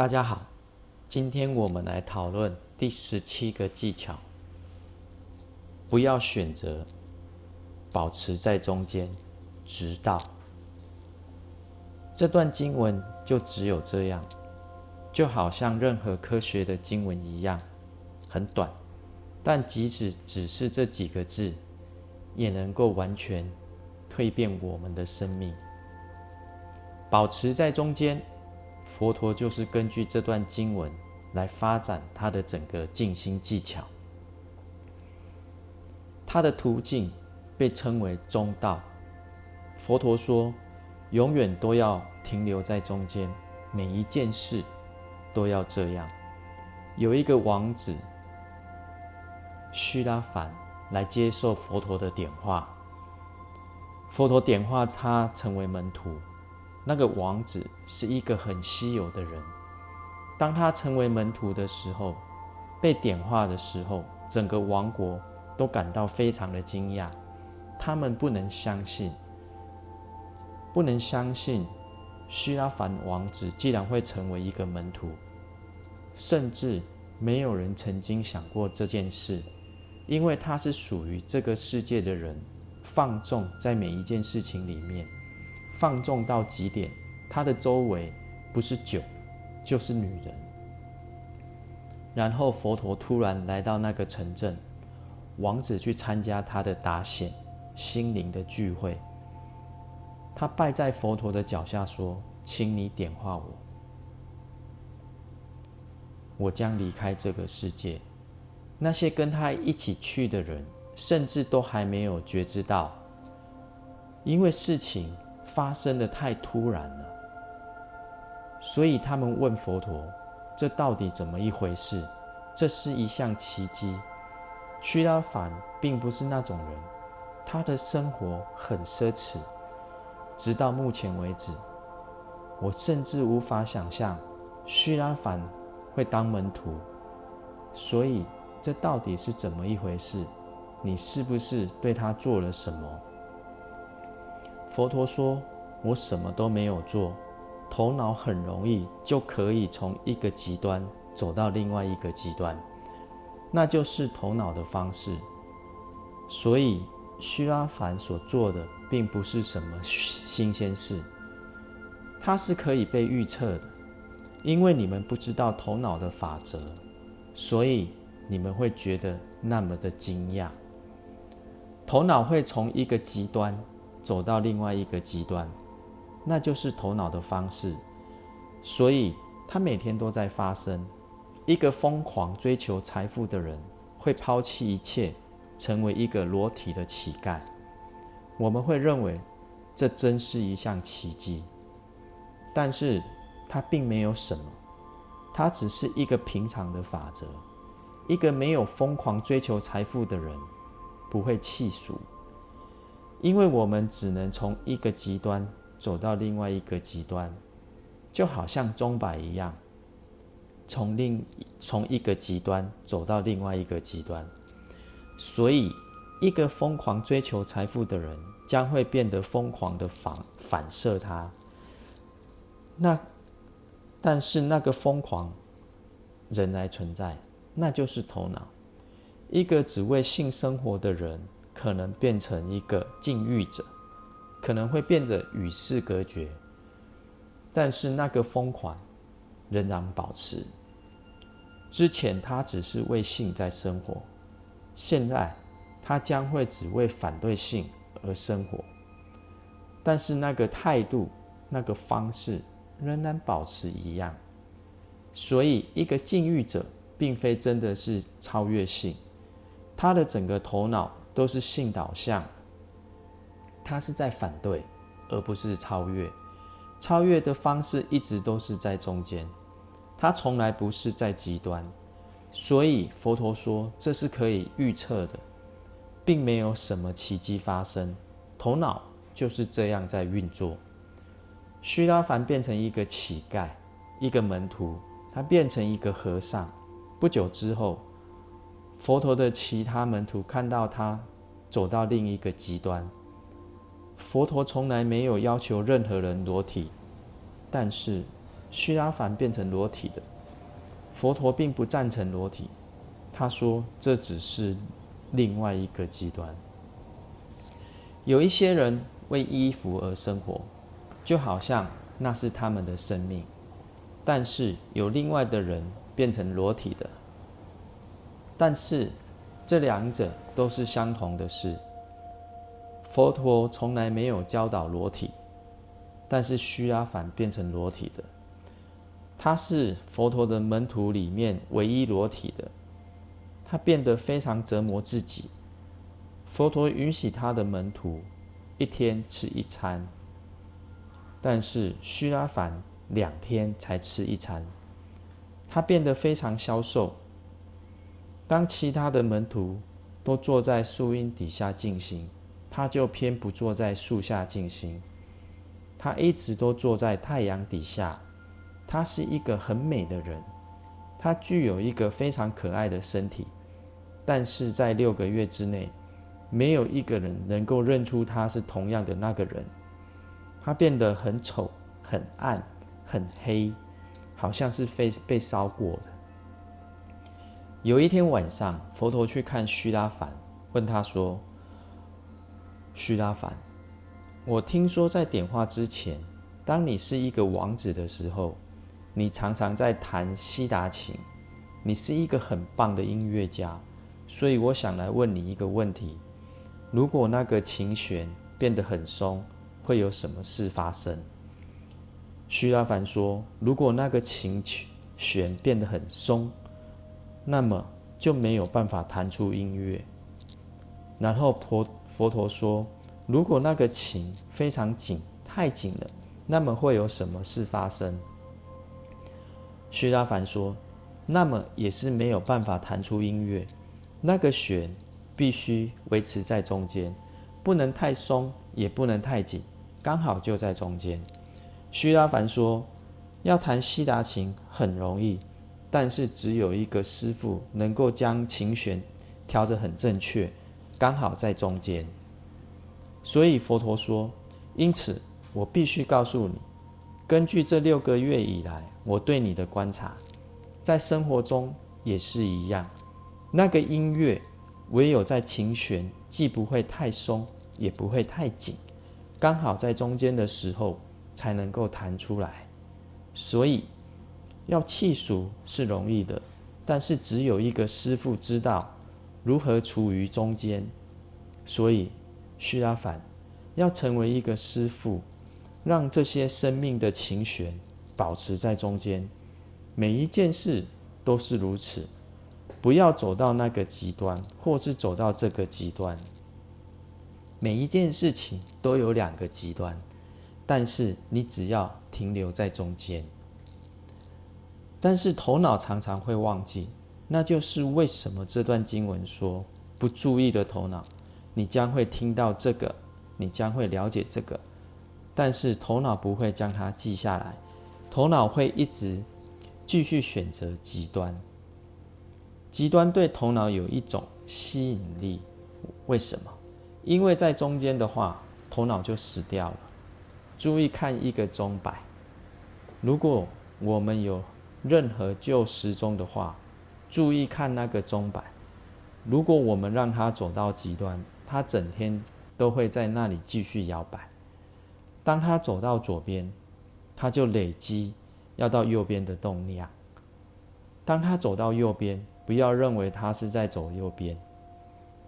大家好，今天我们来讨论第十七个技巧：不要选择保持在中间，直到这段经文就只有这样，就好像任何科学的经文一样，很短，但即使只是这几个字，也能够完全蜕变我们的生命。保持在中间。佛陀就是根据这段经文来发展他的整个静心技巧。他的途径被称为中道。佛陀说，永远都要停留在中间，每一件事都要这样。有一个王子须拉凡来接受佛陀的点化，佛陀点化他成为门徒。那个王子是一个很稀有的人。当他成为门徒的时候，被点化的时候，整个王国都感到非常的惊讶。他们不能相信，不能相信须拉凡王子既然会成为一个门徒，甚至没有人曾经想过这件事，因为他是属于这个世界的人，放纵在每一件事情里面。放纵到极点，他的周围不是酒，就是女人。然后佛陀突然来到那个城镇，王子去参加他的达显心灵的聚会。他拜在佛陀的脚下说：“请你点化我，我将离开这个世界。”那些跟他一起去的人，甚至都还没有觉知到，因为事情。发生的太突然了，所以他们问佛陀：“这到底怎么一回事？”这是一项奇迹。须拉凡并不是那种人，他的生活很奢侈。直到目前为止，我甚至无法想象须拉凡会当门徒。所以，这到底是怎么一回事？你是不是对他做了什么？佛陀说：“我什么都没有做，头脑很容易就可以从一个极端走到另外一个极端，那就是头脑的方式。所以，须拉凡所做的并不是什么新鲜事，它是可以被预测的。因为你们不知道头脑的法则，所以你们会觉得那么的惊讶。头脑会从一个极端。”走到另外一个极端，那就是头脑的方式。所以，他每天都在发生。一个疯狂追求财富的人会抛弃一切，成为一个裸体的乞丐。我们会认为这真是一项奇迹，但是它并没有什么，它只是一个平常的法则。一个没有疯狂追求财富的人不会气俗。因为我们只能从一个极端走到另外一个极端，就好像钟摆一样，从另从一个极端走到另外一个极端。所以，一个疯狂追求财富的人将会变得疯狂的反反射他。那，但是那个疯狂仍然存在，那就是头脑。一个只为性生活的人。可能变成一个禁欲者，可能会变得与世隔绝，但是那个疯狂仍然保持。之前他只是为性在生活，现在他将会只为反对性而生活，但是那个态度、那个方式仍然保持一样。所以，一个禁欲者并非真的是超越性，他的整个头脑。都是性导向，他是在反对，而不是超越。超越的方式一直都是在中间，他从来不是在极端。所以佛陀说这是可以预测的，并没有什么奇迹发生。头脑就是这样在运作。须拉凡变成一个乞丐，一个门徒，他变成一个和尚。不久之后。佛陀的其他门徒看到他走到另一个极端。佛陀从来没有要求任何人裸体，但是须拉凡变成裸体的。佛陀并不赞成裸体，他说这只是另外一个极端。有一些人为衣服而生活，就好像那是他们的生命；但是有另外的人变成裸体的，但是这两者都是相同的事。佛陀从来没有教导裸体，但是须阿反变成裸体的，他是佛陀的门徒里面唯一裸体的，他变得非常折磨自己。佛陀允许他的门徒一天吃一餐，但是须拉凡两天才吃一餐。他变得非常消瘦。当其他的门徒都坐在树荫底下静心，他就偏不坐在树下静心。他一直都坐在太阳底下。他是一个很美的人，他具有一个非常可爱的身体，但是在六个月之内。没有一个人能够认出他是同样的那个人。他变得很丑、很暗、很黑，好像是被被烧过的。有一天晚上，佛陀去看须拉凡，问他说：“须拉凡，我听说在点化之前，当你是一个王子的时候，你常常在弹西达琴，你是一个很棒的音乐家，所以我想来问你一个问题。”如果那个琴弦变得很松，会有什么事发生？徐拉凡说：“如果那个琴弦变得很松，那么就没有办法弹出音乐。”然后佛佛陀说：“如果那个琴非常紧，太紧了，那么会有什么事发生？”徐拉凡说：“那么也是没有办法弹出音乐。那个弦。”必须维持在中间，不能太松，也不能太紧，刚好就在中间。须拉凡说：“要弹西达琴很容易，但是只有一个师傅能够将琴弦调得很正确，刚好在中间。”所以佛陀说：“因此，我必须告诉你，根据这六个月以来我对你的观察，在生活中也是一样，那个音乐。”唯有在琴弦既不会太松，也不会太紧，刚好在中间的时候，才能够弹出来。所以，要气熟是容易的，但是只有一个师傅知道如何处于中间。所以，须拉凡要成为一个师傅，让这些生命的琴弦保持在中间。每一件事都是如此。不要走到那个极端，或是走到这个极端。每一件事情都有两个极端，但是你只要停留在中间。但是头脑常常会忘记，那就是为什么这段经文说：不注意的头脑，你将会听到这个，你将会了解这个，但是头脑不会将它记下来，头脑会一直继续选择极端。极端对头脑有一种吸引力，为什么？因为在中间的话，头脑就死掉了。注意看一个钟摆，如果我们有任何旧时钟的话，注意看那个钟摆。如果我们让它走到极端，它整天都会在那里继续摇摆。当它走到左边，它就累积要到右边的动量。当它走到右边，不要认为它是在走右边，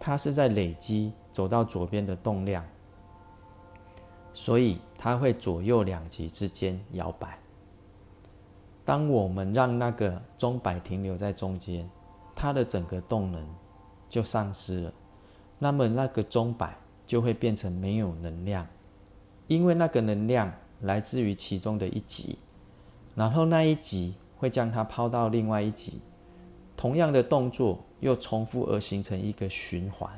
它是在累积走到左边的动量，所以它会左右两极之间摇摆。当我们让那个钟摆停留在中间，它的整个动能就丧失了，那么那个钟摆就会变成没有能量，因为那个能量来自于其中的一级，然后那一级会将它抛到另外一级。同样的动作又重复而形成一个循环，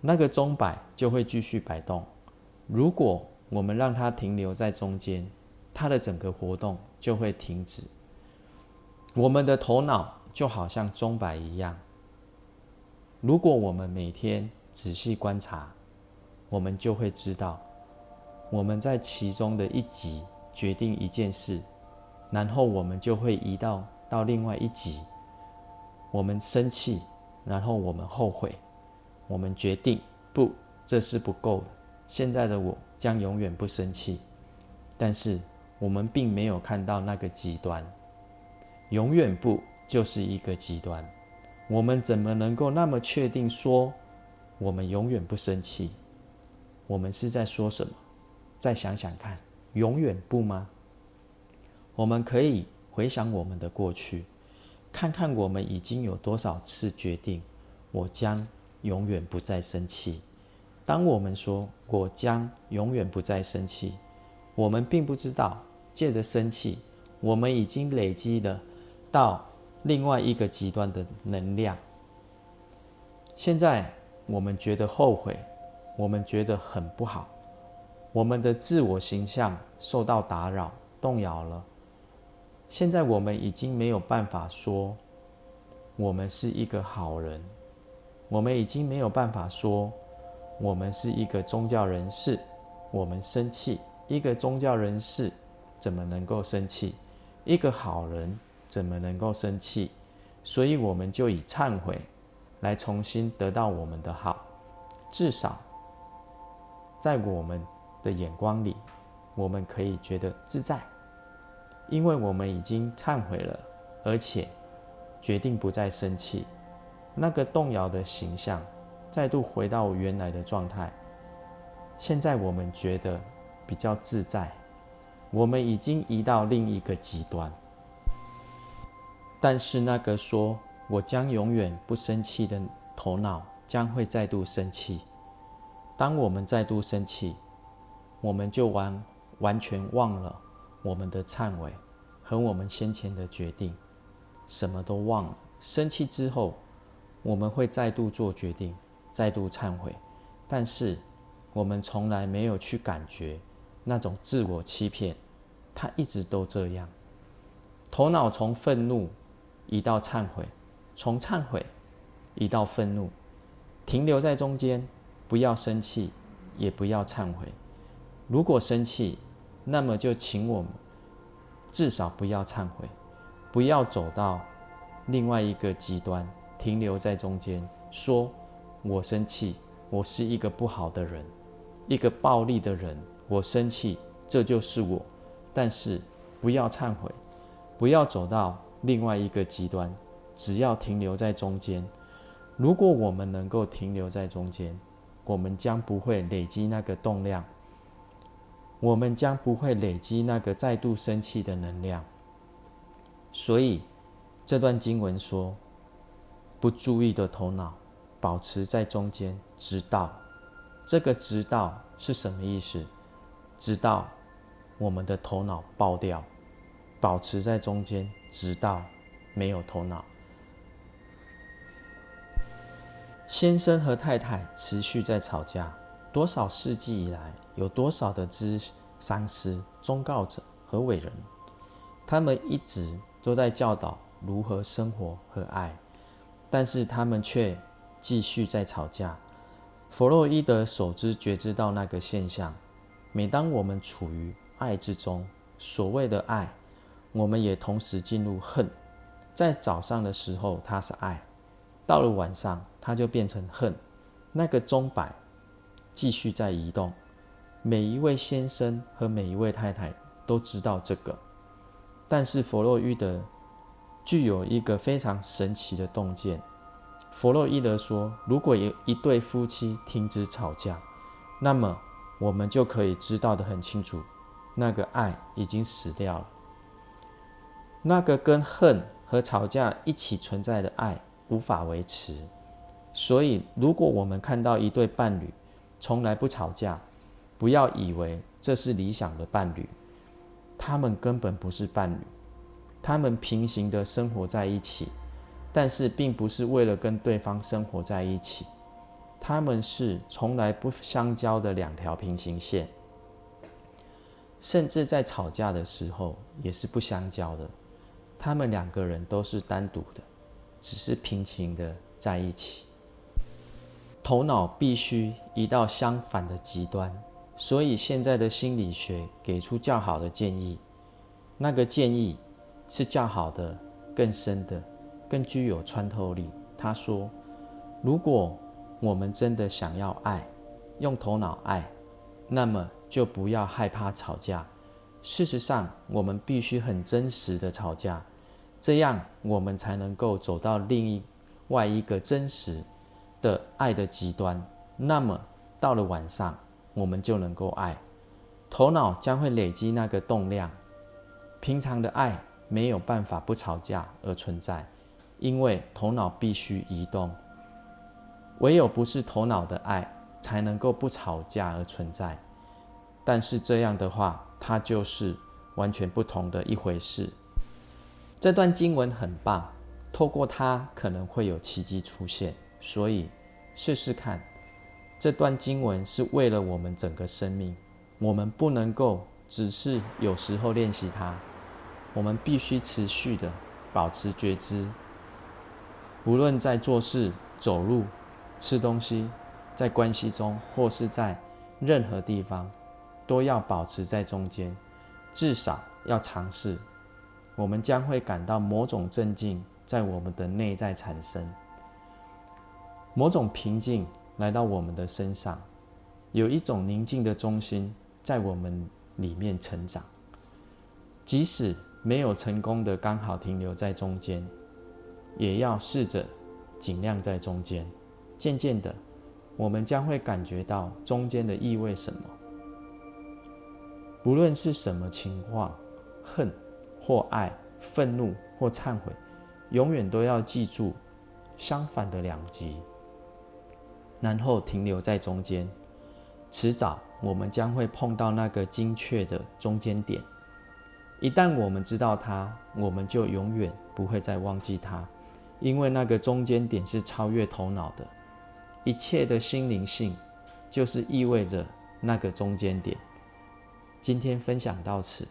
那个钟摆就会继续摆动。如果我们让它停留在中间，它的整个活动就会停止。我们的头脑就好像钟摆一样，如果我们每天仔细观察，我们就会知道，我们在其中的一集决定一件事，然后我们就会移到到另外一级。我们生气，然后我们后悔，我们决定不，这是不够的。现在的我将永远不生气，但是我们并没有看到那个极端，永远不就是一个极端。我们怎么能够那么确定说我们永远不生气？我们是在说什么？再想想看，永远不吗？我们可以回想我们的过去，看看我们已经有多少次决定，我将永远不再生气。当我们说“我将永远不再生气”，我们并不知道，借着生气，我们已经累积了到另外一个极端的能量。现在我们觉得后悔，我们觉得很不好，我们的自我形象受到打扰、动摇了。现在我们已经没有办法说我们是一个好人，我们已经没有办法说。我们是一个宗教人士，我们生气。一个宗教人士怎么能够生气？一个好人怎么能够生气？所以我们就以忏悔来重新得到我们的好。至少在我们的眼光里，我们可以觉得自在，因为我们已经忏悔了，而且决定不再生气。那个动摇的形象。再度回到原来的状态。现在我们觉得比较自在，我们已经移到另一个极端。但是那个说我将永远不生气的头脑将会再度生气。当我们再度生气，我们就完完全忘了我们的忏悔和我们先前的决定，什么都忘了。生气之后，我们会再度做决定。再度忏悔，但是我们从来没有去感觉那种自我欺骗，他一直都这样。头脑从愤怒移到忏悔，从忏悔移到愤怒，停留在中间，不要生气，也不要忏悔。如果生气，那么就请我们至少不要忏悔，不要走到另外一个极端，停留在中间说。我生气，我是一个不好的人，一个暴力的人。我生气，这就是我。但是不要忏悔，不要走到另外一个极端，只要停留在中间。如果我们能够停留在中间，我们将不会累积那个动量，我们将不会累积那个再度生气的能量。所以这段经文说：不注意的头脑。保持在中间，直到这个“直到”是什么意思？直到我们的头脑爆掉，保持在中间，直到没有头脑。先生和太太持续在吵架，多少世纪以来，有多少的知商师、忠告者和伟人，他们一直都在教导如何生活和爱，但是他们却。继续在吵架。弗洛伊德首知觉知到那个现象：每当我们处于爱之中，所谓的爱，我们也同时进入恨。在早上的时候，它是爱；到了晚上，它就变成恨。那个钟摆继续在移动。每一位先生和每一位太太都知道这个，但是弗洛伊德具有一个非常神奇的洞见。弗洛伊德说：“如果有一对夫妻停止吵架，那么我们就可以知道的很清楚，那个爱已经死掉了。那个跟恨和吵架一起存在的爱无法维持。所以，如果我们看到一对伴侣从来不吵架，不要以为这是理想的伴侣，他们根本不是伴侣，他们平行的生活在一起。”但是，并不是为了跟对方生活在一起，他们是从来不相交的两条平行线，甚至在吵架的时候也是不相交的。他们两个人都是单独的，只是平行的在一起。头脑必须移到相反的极端，所以现在的心理学给出较好的建议：那个建议是较好的、更深的、更具有穿透力。他说：“如果我们真的想要爱，用头脑爱，那么就不要害怕吵架。事实上，我们必须很真实的吵架，这样我们才能够走到另一外一个真实的爱的极端。那么到了晚上，我们就能够爱。头脑将会累积那个动量。平常的爱没有办法不吵架而存在。”因为头脑必须移动，唯有不是头脑的爱，才能够不吵架而存在。但是这样的话，它就是完全不同的一回事。这段经文很棒，透过它可能会有奇迹出现。所以试试看，这段经文是为了我们整个生命。我们不能够只是有时候练习它，我们必须持续的保持觉知。无论在做事、走路、吃东西，在关系中，或是在任何地方，都要保持在中间，至少要尝试。我们将会感到某种镇静在我们的内在产生，某种平静来到我们的身上，有一种宁静的中心在我们里面成长。即使没有成功的刚好停留在中间。也要试着尽量在中间。渐渐的，我们将会感觉到中间的意味什么。不论是什么情况，恨或爱，愤怒或忏悔，永远都要记住相反的两极，然后停留在中间。迟早，我们将会碰到那个精确的中间点。一旦我们知道它，我们就永远不会再忘记它。因为那个中间点是超越头脑的，一切的心灵性，就是意味着那个中间点。今天分享到此。